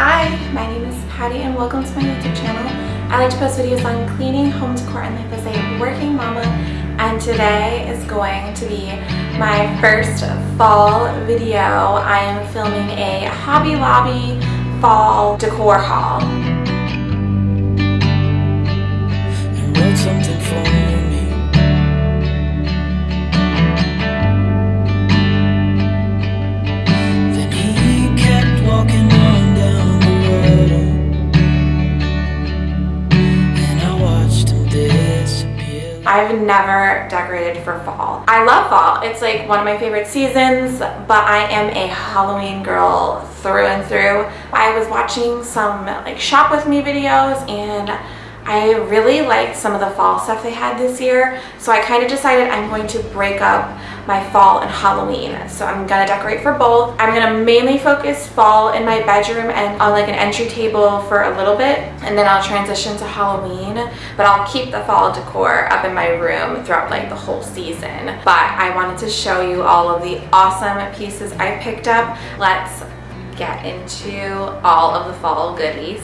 Hi, my name is Patty and welcome to my YouTube channel. I like to post videos on cleaning, home decor, and life as a working mama. And today is going to be my first fall video. I am filming a Hobby Lobby fall decor haul. Never decorated for fall. I love fall. It's like one of my favorite seasons, but I am a Halloween girl through and through. I was watching some like shop with me videos and I really liked some of the fall stuff they had this year. So I kind of decided I'm going to break up my fall and Halloween. So I'm gonna decorate for both. I'm gonna mainly focus fall in my bedroom and on like an entry table for a little bit and then I'll transition to Halloween but I'll keep the fall decor up in my room throughout like the whole season. But I wanted to show you all of the awesome pieces I picked up. Let's get into all of the fall goodies.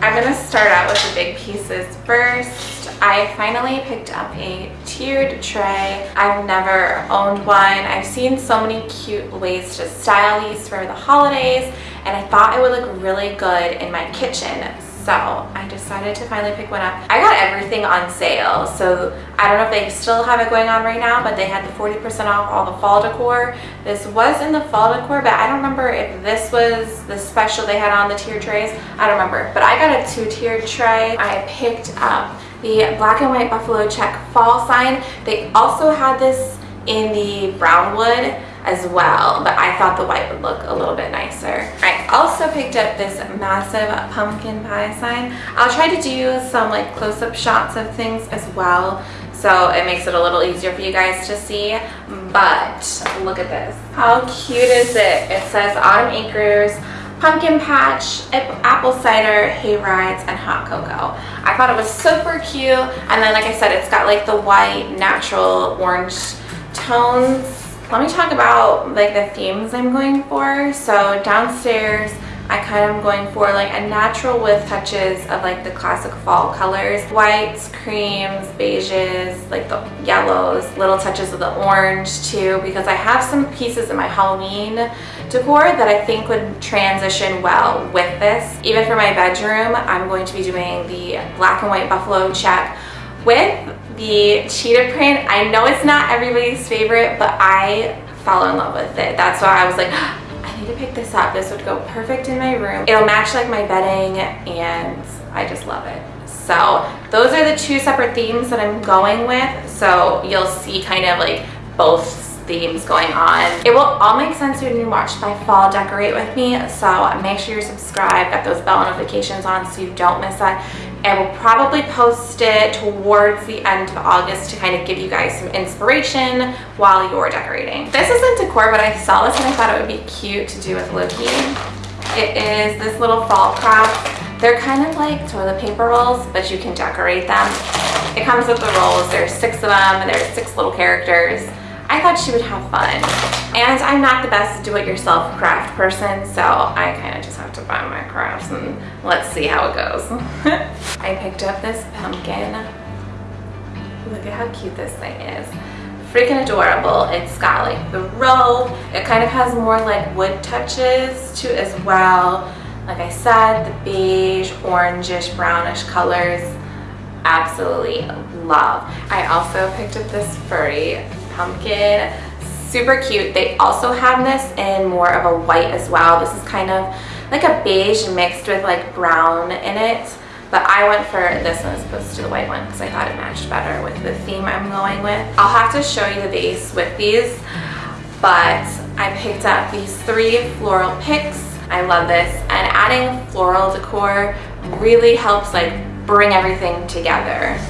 I'm gonna start out with the big pieces first. I finally picked up a tiered tray. I've never owned one. I've seen so many cute ways to style these for the holidays and I thought it would look really good in my kitchen. So I decided to finally pick one up. I got everything on sale. So I don't know if they still have it going on right now, but they had the 40% off all the fall decor. This was in the fall decor, but I don't remember if this was the special they had on the tiered trays. I don't remember, but I got a two tiered tray. I picked up the black and white buffalo check fall sign. They also had this in the brown wood as well, but I thought the white would look a little bit nicer. I also picked up this massive pumpkin pie sign. I'll try to do some like close-up shots of things as well so it makes it a little easier for you guys to see but look at this how cute is it it says autumn acres pumpkin patch, apple cider, hay rides, and hot cocoa. I thought it was super cute. And then, like I said, it's got like the white, natural orange tones. Let me talk about like the themes I'm going for. So downstairs, I kind of am going for like a natural with touches of like the classic fall colors. Whites, creams, beiges, like the yellows, little touches of the orange too because I have some pieces in my Halloween decor that I think would transition well with this. Even for my bedroom, I'm going to be doing the black and white buffalo check with the cheetah print. I know it's not everybody's favorite, but I fell in love with it. That's why I was like, I need to pick this up. This would go perfect in my room. It'll match like my bedding and I just love it. So those are the two separate themes that I'm going with. So you'll see kind of like both themes going on. It will all make sense when you watch my fall decorate with me. So make sure you're subscribed, got those bell notifications on so you don't miss that. I will probably post it towards the end of August to kind of give you guys some inspiration while you're decorating. This isn't decor, but I saw this and I thought it would be cute to do with Loki. It is this little fall craft. They're kind of like toilet paper rolls, but you can decorate them. It comes with the rolls. There's six of them and there's six little characters. I thought she would have fun. And I'm not the best do-it-yourself craft person, so I kind of just have to buy my crafts and let's see how it goes. I picked up this pumpkin. Look at how cute this thing is. Freaking adorable. It's got like the robe. It kind of has more like wood touches to as well. Like I said, the beige, orangish, brownish colors. Absolutely love. I also picked up this furry pumpkin. Super cute. They also have this in more of a white as well. This is kind of like a beige mixed with like brown in it. But I went for this one as opposed to the white one because I thought it matched better with the theme I'm going with. I'll have to show you the base with these. But I picked up these three floral picks. I love this. And adding floral decor really helps like bring everything together.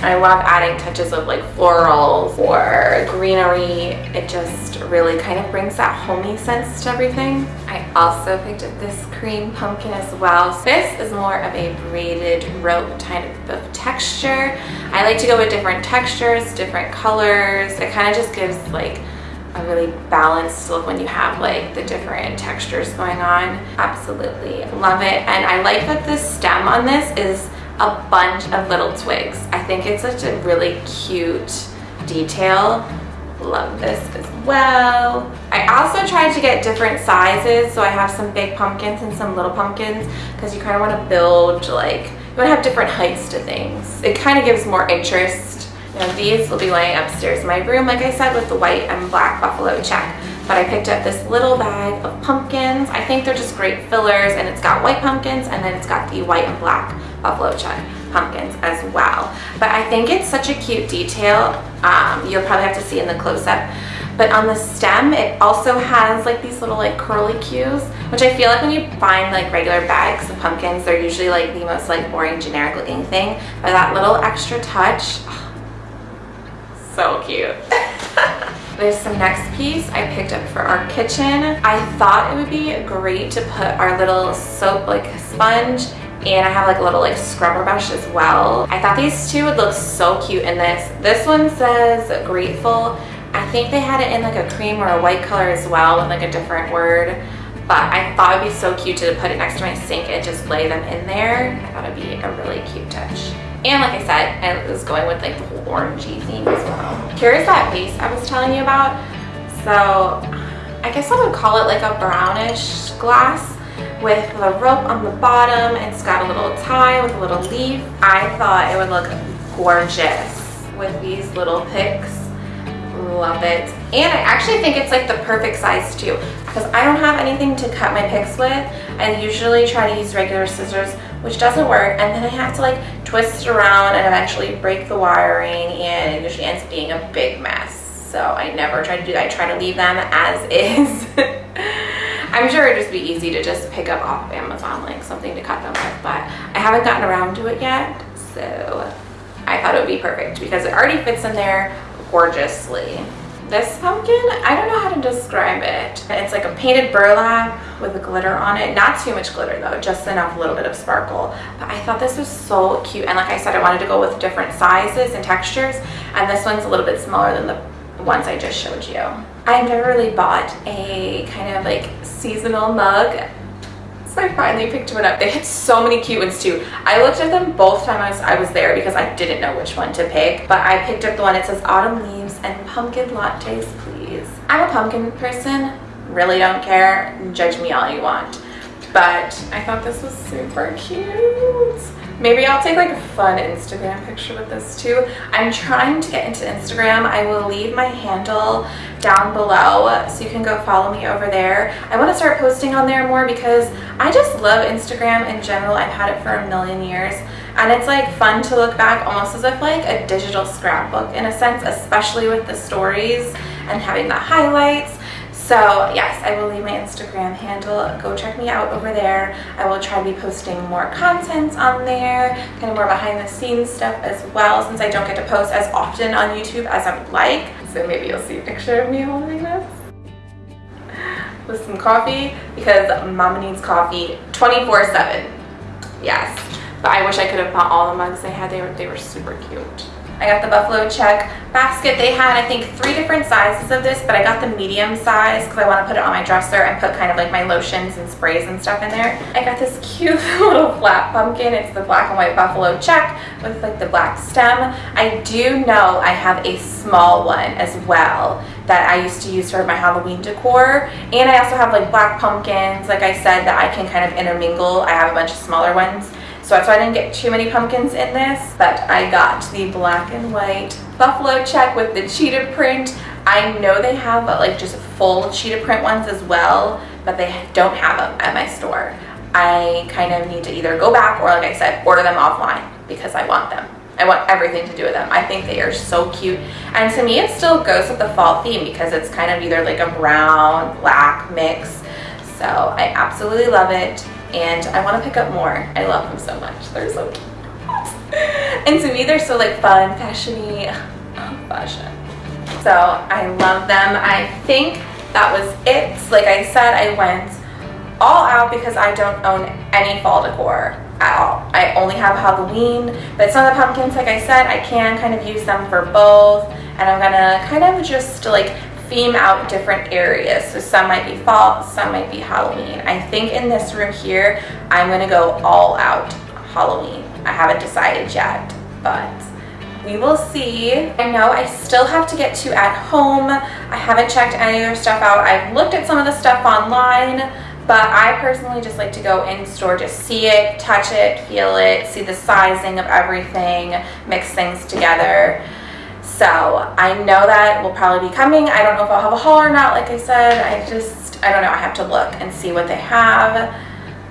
I love adding touches of like florals or greenery. It just really kind of brings that homey sense to everything. I also picked up this cream pumpkin as well. This is more of a braided rope kind of texture. I like to go with different textures, different colors. It kind of just gives like a really balanced look when you have like the different textures going on. Absolutely love it. And I like that the stem on this is a bunch of little twigs. I think it's such a really cute detail. Love this as well. I also tried to get different sizes. So I have some big pumpkins and some little pumpkins because you kind of want to build like, you want to have different heights to things. It kind of gives more interest. Know, these will be laying upstairs in my room, like I said, with the white and black buffalo check. But I picked up this little bag of pumpkins. I think they're just great fillers and it's got white pumpkins and then it's got the white and black buffalo check pumpkins as well. But I think it's such a cute detail. Um, you'll probably have to see in the close-up. But on the stem, it also has like these little like curly cues, which I feel like when you find like regular bags of pumpkins, they're usually like the most like boring generic looking thing. But that little extra touch, oh, so cute. There's some next piece I picked up for our kitchen. I thought it would be great to put our little soap like sponge and I have like a little like scrubber brush as well. I thought these two would look so cute in this. This one says grateful. I think they had it in like a cream or a white color as well with like a different word. But I thought it would be so cute to put it next to my sink and just lay them in there. I thought it'd be a really cute touch. And like I said, I was going with like the whole orangey theme as well. Here's that vase I was telling you about. So I guess I would call it like a brownish glass with the rope on the bottom. It's got a little tie with a little leaf. I thought it would look gorgeous with these little picks. Love it. And I actually think it's like the perfect size too because I don't have anything to cut my picks with. I usually try to use regular scissors which doesn't work and then I have to like twist it around and eventually break the wiring and it usually ends up being a big mess. So I never try to do that. I try to leave them as is. I'm sure it'd just be easy to just pick up off of Amazon like something to cut them with, but I haven't gotten around to it yet, so I thought it would be perfect because it already fits in there gorgeously. This pumpkin, I don't know how to describe it. It's like a painted burlap with a glitter on it. Not too much glitter though, just enough a little bit of sparkle. But I thought this was so cute. And like I said, I wanted to go with different sizes and textures. And this one's a little bit smaller than the ones I just showed you. I've never really bought a kind of like seasonal mug so I finally picked one up. They had so many cute ones too. I looked at them both times I was there because I didn't know which one to pick. But I picked up the one that says autumn leaves and pumpkin lattes please. I'm a pumpkin person. Really don't care. Judge me all you want. But I thought this was super cute. Maybe I'll take like a fun Instagram picture with this too. I'm trying to get into Instagram. I will leave my handle down below so you can go follow me over there. I want to start posting on there more because I just love Instagram in general. I've had it for a million years and it's like fun to look back almost as if like a digital scrapbook in a sense, especially with the stories and having the highlights so yes, I will leave my Instagram handle. Go check me out over there. I will try to be posting more content on there, kind of more behind the scenes stuff as well, since I don't get to post as often on YouTube as I would like. So maybe you'll see a picture of me holding this with some coffee because mama needs coffee 24 7. Yes, but I wish I could have bought all the mugs they had. They were, they were super cute. I got the Buffalo Check basket. They had, I think, three different sizes of this, but I got the medium size because I want to put it on my dresser and put kind of like my lotions and sprays and stuff in there. I got this cute little flat pumpkin. It's the black and white Buffalo Check with like the black stem. I do know I have a small one as well that I used to use for my Halloween decor. And I also have like black pumpkins, like I said, that I can kind of intermingle. I have a bunch of smaller ones so that's why I didn't get too many pumpkins in this, but I got the black and white buffalo check with the cheetah print. I know they have uh, like just full cheetah print ones as well, but they don't have them at my store. I kind of need to either go back or like I said, order them offline because I want them. I want everything to do with them. I think they are so cute. And to me, it still goes with the fall theme because it's kind of either like a brown, black mix. So I absolutely love it and I want to pick up more. I love them so much. They're so cute. and to me, they're so like fun, fashiony, oh, fashion. So I love them. I think that was it. Like I said, I went all out because I don't own any fall decor at all. I only have Halloween, but some of the pumpkins, like I said, I can kind of use them for both. And I'm gonna kind of just like theme out different areas. So some might be fall, some might be Halloween. I think in this room here, I'm gonna go all out Halloween. I haven't decided yet, but we will see. I know I still have to get to at home. I haven't checked any other stuff out. I've looked at some of the stuff online, but I personally just like to go in store, just see it, touch it, feel it, see the sizing of everything, mix things together. So I know that will probably be coming. I don't know if I'll have a haul or not, like I said. I just, I don't know. I have to look and see what they have.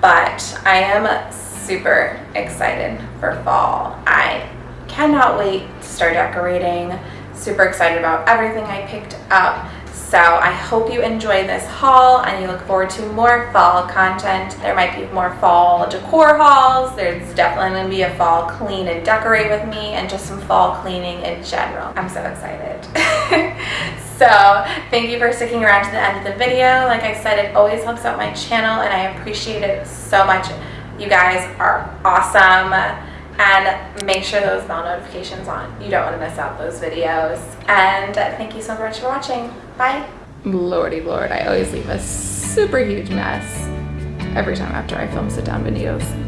But I am super excited for fall. I cannot wait to start decorating. Super excited about everything I picked up. So I hope you enjoy this haul and you look forward to more fall content. There might be more fall decor hauls. There's definitely going to be a fall clean and decorate with me and just some fall cleaning in general. I'm so excited. so thank you for sticking around to the end of the video. Like I said, it always helps out my channel and I appreciate it so much. You guys are awesome and make sure those bell notifications on. You don't want to miss out those videos. And thank you so much for watching. Bye. Lordy lord, I always leave a super huge mess every time after I film sit down videos.